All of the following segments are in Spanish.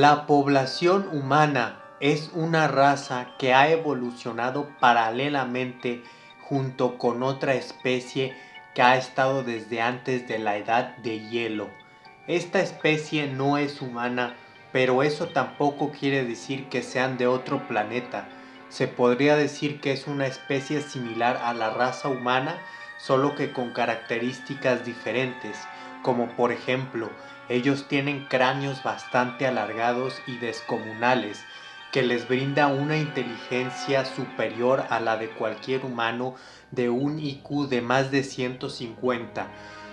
La población humana es una raza que ha evolucionado paralelamente junto con otra especie que ha estado desde antes de la edad de hielo. Esta especie no es humana, pero eso tampoco quiere decir que sean de otro planeta. Se podría decir que es una especie similar a la raza humana, solo que con características diferentes, como por ejemplo, ellos tienen cráneos bastante alargados y descomunales, que les brinda una inteligencia superior a la de cualquier humano de un IQ de más de 150,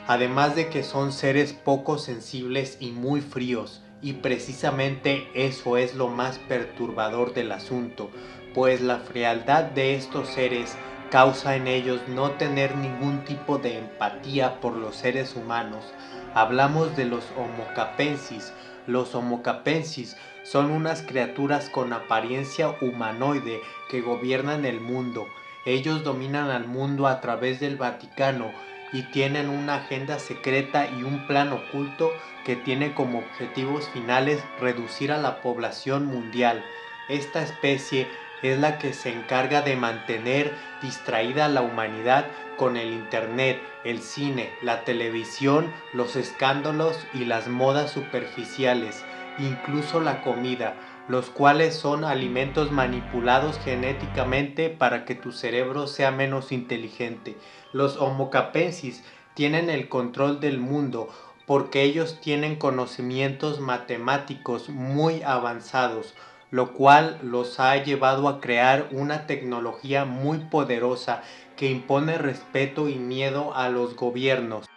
además de que son seres poco sensibles y muy fríos, y precisamente eso es lo más perturbador del asunto, pues la frialdad de estos seres causa en ellos no tener ningún tipo de empatía por los seres humanos. Hablamos de los homocapensis. Los homocapensis son unas criaturas con apariencia humanoide que gobiernan el mundo. Ellos dominan al mundo a través del Vaticano y tienen una agenda secreta y un plan oculto que tiene como objetivos finales reducir a la población mundial. Esta especie es la que se encarga de mantener distraída a la humanidad con el internet, el cine, la televisión, los escándalos y las modas superficiales, incluso la comida, los cuales son alimentos manipulados genéticamente para que tu cerebro sea menos inteligente. Los homocapensis tienen el control del mundo porque ellos tienen conocimientos matemáticos muy avanzados, lo cual los ha llevado a crear una tecnología muy poderosa que impone respeto y miedo a los gobiernos.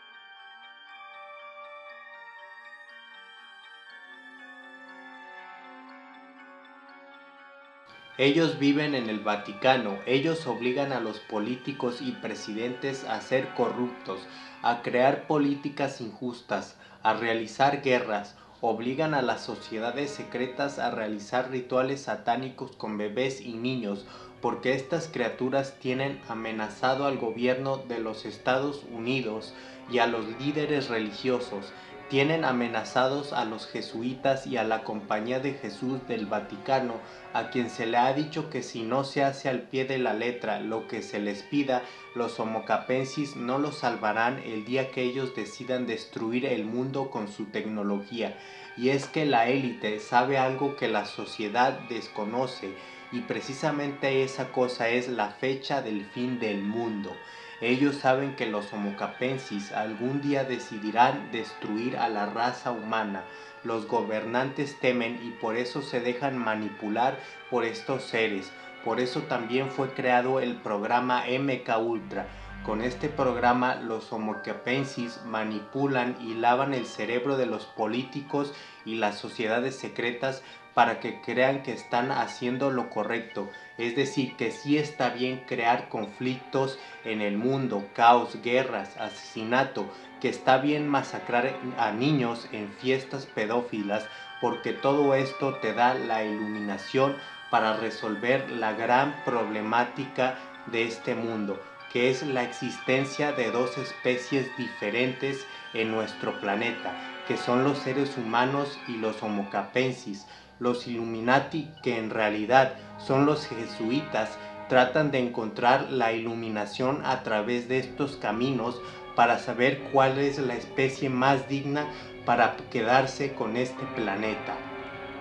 Ellos viven en el Vaticano, ellos obligan a los políticos y presidentes a ser corruptos, a crear políticas injustas, a realizar guerras, obligan a las sociedades secretas a realizar rituales satánicos con bebés y niños, porque estas criaturas tienen amenazado al gobierno de los Estados Unidos y a los líderes religiosos, tienen amenazados a los jesuitas y a la Compañía de Jesús del Vaticano, a quien se le ha dicho que si no se hace al pie de la letra lo que se les pida, los homocapensis no los salvarán el día que ellos decidan destruir el mundo con su tecnología. Y es que la élite sabe algo que la sociedad desconoce, y precisamente esa cosa es la fecha del fin del mundo. Ellos saben que los homocapensis algún día decidirán destruir a la raza humana. Los gobernantes temen y por eso se dejan manipular por estos seres. Por eso también fue creado el programa MK Ultra. Con este programa los homocapensis manipulan y lavan el cerebro de los políticos y las sociedades secretas para que crean que están haciendo lo correcto. Es decir, que sí está bien crear conflictos en el mundo, caos, guerras, asesinato, que está bien masacrar a niños en fiestas pedófilas, porque todo esto te da la iluminación para resolver la gran problemática de este mundo, que es la existencia de dos especies diferentes en nuestro planeta, que son los seres humanos y los homocapensis, los Illuminati, que en realidad son los jesuitas, tratan de encontrar la iluminación a través de estos caminos para saber cuál es la especie más digna para quedarse con este planeta.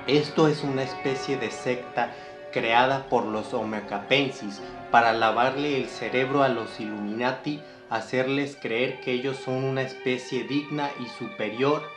Esto es una especie de secta creada por los Homocapensis para lavarle el cerebro a los Illuminati, hacerles creer que ellos son una especie digna y superior